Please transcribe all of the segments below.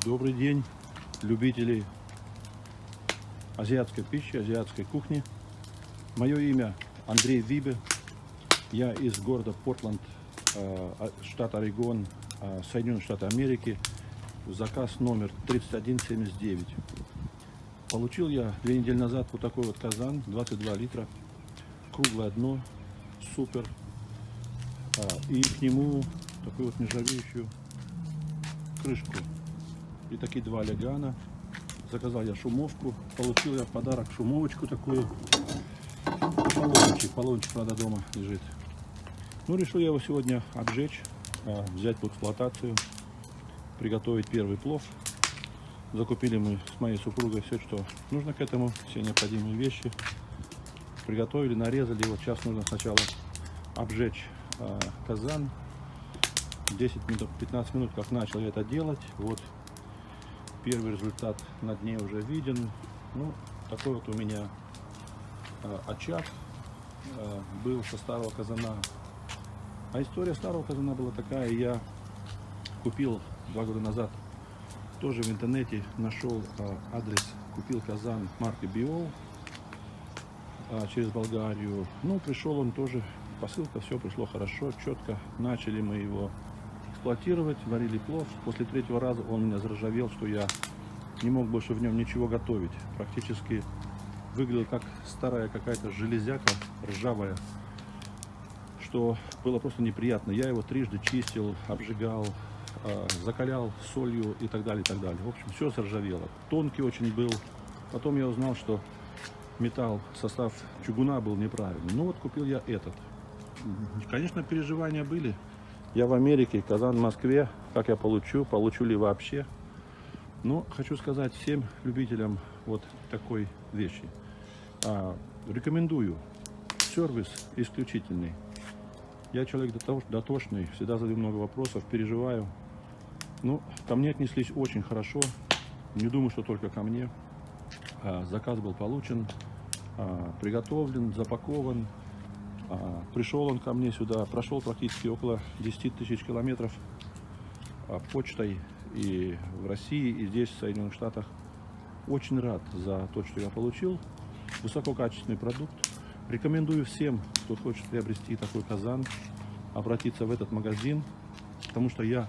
Добрый день, любители азиатской пищи, азиатской кухни. Мое имя Андрей Вибе. Я из города Портланд, э, штат Орегон, э, Соединенные Штаты Америки. Заказ номер 3179. Получил я две недели назад вот такой вот казан, 22 литра, круглое дно, супер. А, И к нему такую вот нержавеющую крышку. И такие два легана. Заказал я шумовку. Получил я в подарок шумовочку такую. Полончик. Полончик, правда, дома лежит. Ну, решил я его сегодня обжечь, а, взять в эксплуатацию, приготовить первый плов. Закупили мы с моей супругой все, что нужно к этому, все необходимые вещи. Приготовили, нарезали. Вот сейчас нужно сначала обжечь а, казан. 10 минут, 15 минут, как начал я это делать. Вот первый результат на дне уже виден. Ну, такой вот у меня э, очаг э, был со старого казана. А история старого казана была такая, я купил два года назад, тоже в интернете нашел э, адрес, купил казан марки Биол через Болгарию. Ну, пришел он тоже, посылка, все пришло хорошо, четко. Начали мы его эксплуатировать, варили плов. После третьего раза он у меня заржавел, что я не мог больше в нем ничего готовить. Практически выглядел как старая какая-то железяка ржавая, что было просто неприятно. Я его трижды чистил, обжигал, а, закалял солью и так далее, и так далее. В общем, все заржавело. Тонкий очень был. Потом я узнал, что металл, состав чугуна был неправильный. Ну вот купил я этот. Конечно, переживания были. Я в Америке, Казан, Москве. Как я получу, получу ли вообще. Но хочу сказать всем любителям вот такой вещи. А, рекомендую. Сервис исключительный. Я человек дотошный, всегда задаю много вопросов, переживаю. Ну, ко мне отнеслись очень хорошо. Не думаю, что только ко мне. А, заказ был получен, а, приготовлен, запакован. А, пришел он ко мне сюда, прошел практически около 10 тысяч километров а, почтой и в России, и здесь, в Соединенных Штатах. Очень рад за то, что я получил. Высококачественный продукт. Рекомендую всем, кто хочет приобрести такой казан, обратиться в этот магазин, потому что я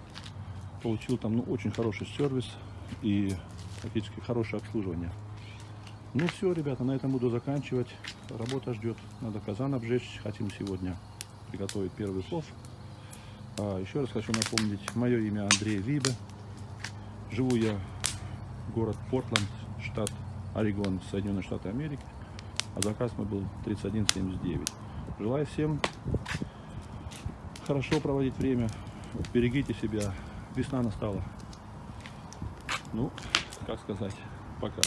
получил там ну, очень хороший сервис и практически хорошее обслуживание. Ну все, ребята, на этом буду заканчивать. Работа ждет. Надо казан обжечь. Хотим сегодня приготовить первый плов. А, еще раз хочу напомнить, мое имя Андрей Вибе. Живу я город Портланд, штат Орегон, Соединенные Штаты Америки. А заказ мой был 3179. Желаю всем хорошо проводить время. Берегите себя. Весна настала. Ну, как сказать, пока.